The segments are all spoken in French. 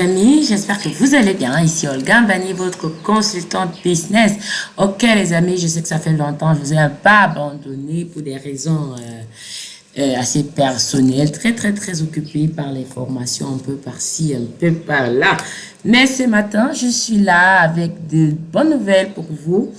amis, j'espère que vous allez bien. Ici Olga Bani, votre consultante business. Ok les amis, je sais que ça fait longtemps, je vous ai pas abandonné pour des raisons euh, euh, assez personnelles, très très très occupée par les formations un peu par-ci, un peu par-là. Mais ce matin, je suis là avec de bonnes nouvelles pour vous.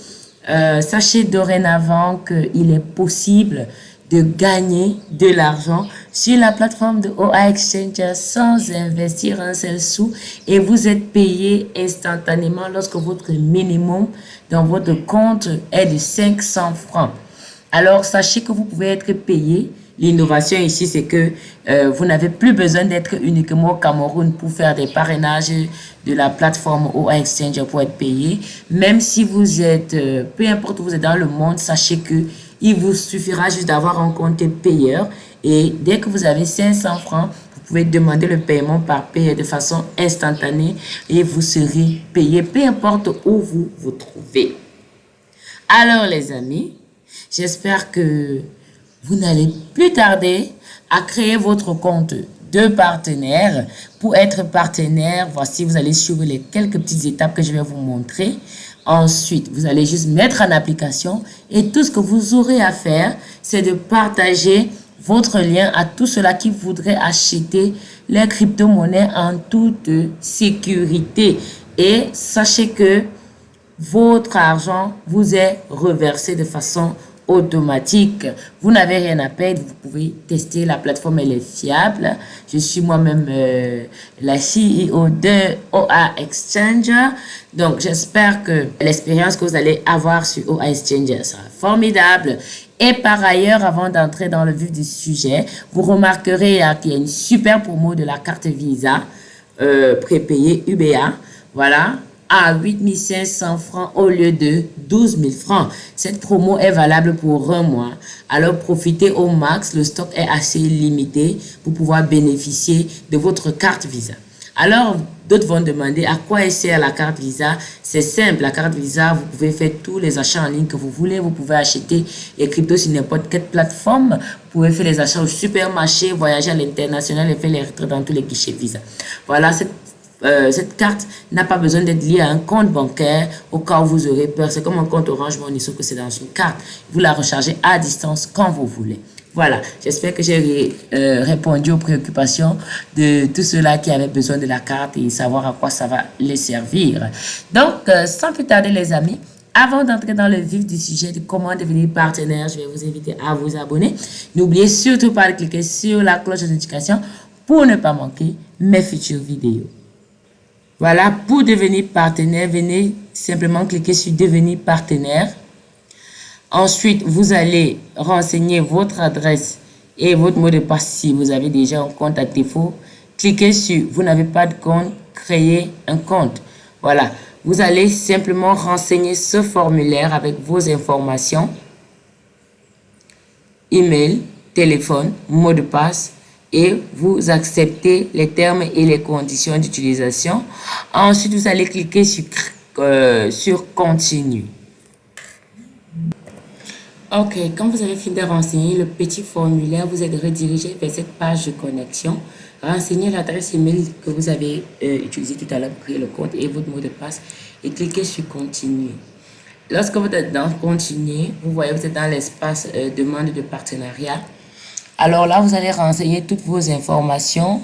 Euh, sachez dorénavant qu'il est possible de gagner de l'argent sur la plateforme de OA Exchange sans investir un seul sou et vous êtes payé instantanément lorsque votre minimum dans votre compte est de 500 francs. Alors, sachez que vous pouvez être payé. L'innovation ici, c'est que euh, vous n'avez plus besoin d'être uniquement au Cameroun pour faire des parrainages de la plateforme OA Exchange pour être payé. Même si vous êtes, euh, peu importe où vous êtes dans le monde, sachez que il vous suffira juste d'avoir un compte payeur et dès que vous avez 500 francs, vous pouvez demander le paiement par paye de façon instantanée et vous serez payé peu importe où vous vous trouvez. Alors les amis, j'espère que vous n'allez plus tarder à créer votre compte de partenaire. Pour être partenaire, voici, vous allez suivre les quelques petites étapes que je vais vous montrer. Ensuite, vous allez juste mettre en application et tout ce que vous aurez à faire, c'est de partager votre lien à tous ceux-là qui voudraient acheter les crypto-monnaies en toute sécurité. Et sachez que votre argent vous est reversé de façon automatique. Vous n'avez rien à perdre, vous pouvez tester, la plateforme elle est fiable. Je suis moi-même euh, la CEO de OA Exchanger. Donc j'espère que l'expérience que vous allez avoir sur OA Exchanger sera formidable. Et par ailleurs, avant d'entrer dans le vif du sujet, vous remarquerez qu'il y a une super promo de la carte Visa euh, prépayée UBA. Voilà, à 8500 francs au lieu de 12 000 francs. Cette promo est valable pour un mois. Alors profitez au max, le stock est assez limité pour pouvoir bénéficier de votre carte Visa. Alors, d'autres vont demander à quoi sert la carte Visa. C'est simple, la carte Visa, vous pouvez faire tous les achats en ligne que vous voulez. Vous pouvez acheter les cryptos sur n'importe quelle plateforme. Vous pouvez faire les achats au supermarché, voyager à l'international et faire les retraits dans tous les guichets Visa. Voilà, cette euh, cette carte n'a pas besoin d'être liée à un compte bancaire au cas où vous aurez peur. C'est comme un compte Orange Money, sauf que c'est dans une carte. Vous la rechargez à distance quand vous voulez. Voilà, j'espère que j'ai euh, répondu aux préoccupations de tous ceux-là qui avaient besoin de la carte et savoir à quoi ça va les servir. Donc, euh, sans plus tarder les amis, avant d'entrer dans le vif du sujet de comment devenir partenaire, je vais vous inviter à vous abonner. N'oubliez surtout pas de cliquer sur la cloche de notification pour ne pas manquer mes futures vidéos. Voilà, pour devenir partenaire, venez simplement cliquer sur devenir partenaire. Ensuite, vous allez renseigner votre adresse et votre mot de passe si vous avez déjà un compte à défaut. Cliquez sur vous n'avez pas de compte, créer un compte. Voilà, vous allez simplement renseigner ce formulaire avec vos informations, email, téléphone, mot de passe, et vous acceptez les termes et les conditions d'utilisation. Ensuite, vous allez cliquer sur, euh, sur Continue. Ok, quand vous avez fini de renseigner le petit formulaire, vous êtes redirigé vers cette page de connexion. Renseignez l'adresse email que vous avez euh, utilisé tout à l'heure pour créer le compte et votre mot de passe et cliquez sur Continuer. Lorsque vous êtes dans Continuer, vous voyez vous êtes dans l'espace euh, demande de partenariat. Alors là, vous allez renseigner toutes vos informations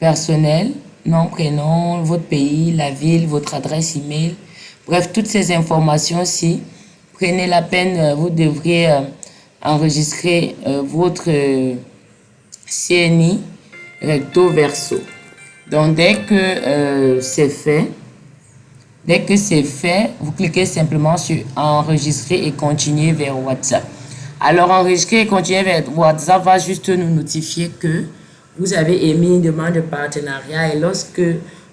personnelles, nom, prénom, votre pays, la ville, votre adresse email. Bref, toutes ces informations-ci, prenez la peine, euh, vous devriez euh, enregistrer euh, votre CNI recto verso. Donc, dès que c'est fait, dès que c'est fait, vous cliquez simplement sur enregistrer et continuer vers WhatsApp. Alors, enregistrer et continuer vers WhatsApp va juste nous notifier que vous avez émis une demande de partenariat et lorsque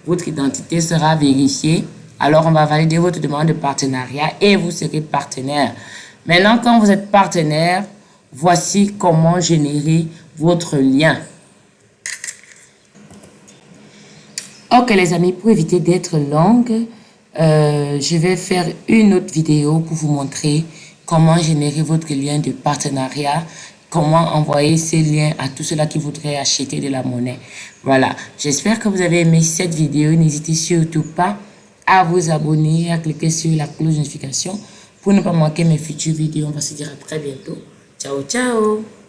votre identité sera vérifiée, alors on va valider votre demande de partenariat et vous serez partenaire. Maintenant, quand vous êtes partenaire, voici comment générer votre lien. Ok les amis, pour éviter d'être longue, euh, je vais faire une autre vidéo pour vous montrer comment générer votre lien de partenariat, comment envoyer ces liens à tous ceux-là qui voudraient acheter de la monnaie? Voilà, j'espère que vous avez aimé cette vidéo. N'hésitez surtout pas à vous abonner, à cliquer sur la cloche de notification pour ne pas manquer mes futures vidéos. On va se dire à très bientôt. Ciao, ciao